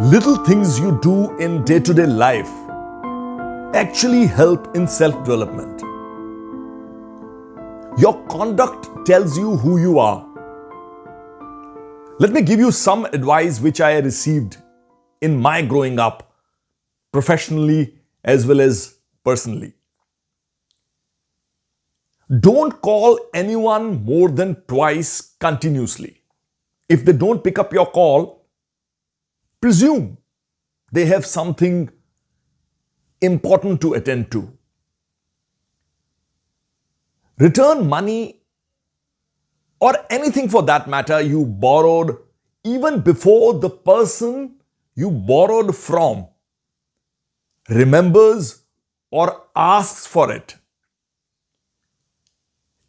little things you do in day to day life actually help in self development. Your conduct tells you who you are. Let me give you some advice which I received in my growing up, professionally as well as personally. Don't call anyone more than twice continuously. If they don't pick up your call, presume they have something important to attend to. Return money or anything for that matter you borrowed even before the person you borrowed from remembers or asks for it.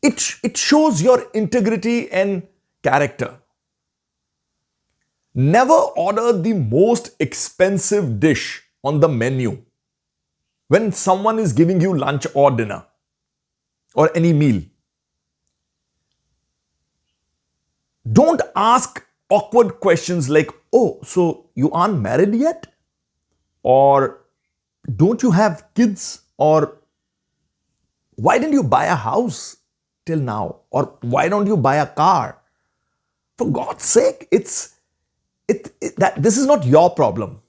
It, it shows your integrity and character. Never order the most expensive dish on the menu when someone is giving you lunch or dinner or any meal. Don't ask awkward questions like, oh, so you aren't married yet? Or don't you have kids? Or why didn't you buy a house till now? Or why don't you buy a car? For God's sake, it's it, it, that this is not your problem.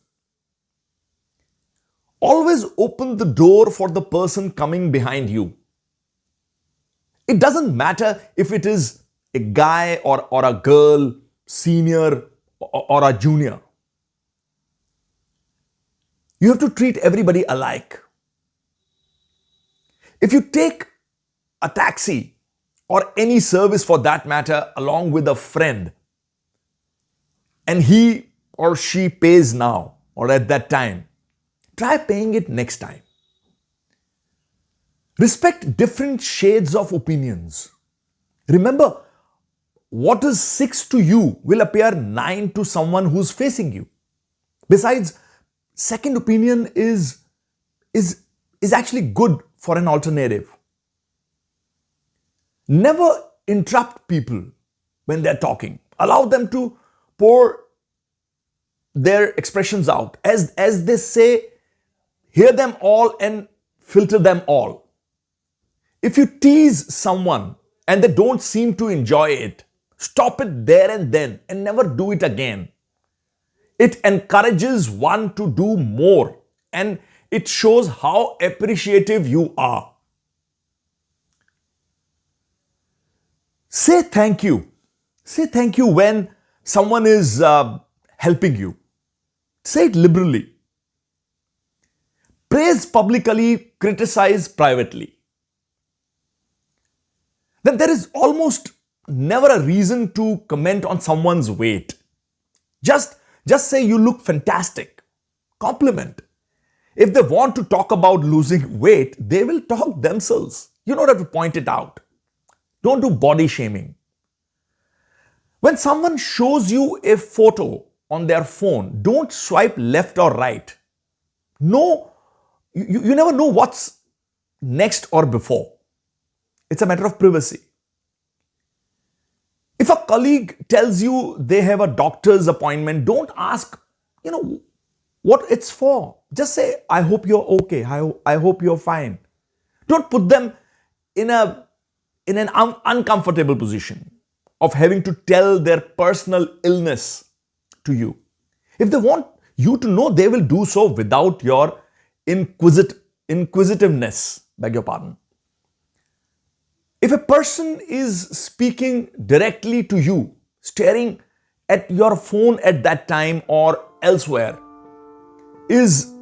Always open the door for the person coming behind you. It doesn't matter if it is a guy or, or a girl, senior or, or a junior. You have to treat everybody alike. If you take a taxi or any service for that matter along with a friend, and he or she pays now or at that time, try paying it next time. Respect different shades of opinions. Remember, what is 6 to you will appear 9 to someone who's facing you. Besides, second opinion is, is, is actually good for an alternative. Never interrupt people when they're talking. Allow them to pour their expressions out. As, as they say, hear them all and filter them all. If you tease someone and they don't seem to enjoy it, stop it there and then and never do it again. It encourages one to do more and it shows how appreciative you are. Say thank you. Say thank you when someone is uh, helping you. Say it liberally. Praise publicly, criticize privately. Then there is almost never a reason to comment on someone's weight. Just, just say you look fantastic. Compliment. If they want to talk about losing weight, they will talk themselves. You don't have to point it out. Don't do body shaming. When someone shows you a photo on their phone, don't swipe left or right. No, you, you never know what's next or before. It's a matter of privacy. If a colleague tells you they have a doctor's appointment, don't ask, you know, what it's for. Just say, I hope you're okay. I, I hope you're fine. Don't put them in a in an un uncomfortable position of having to tell their personal illness to you. If they want you to know, they will do so without your inquisit inquisitiveness, beg your pardon. If a person is speaking directly to you, staring at your phone at that time or elsewhere, is,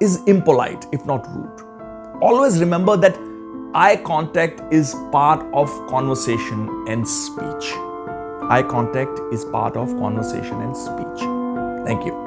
is impolite, if not rude. Always remember that eye contact is part of conversation and speech. Eye contact is part of conversation and speech. Thank you.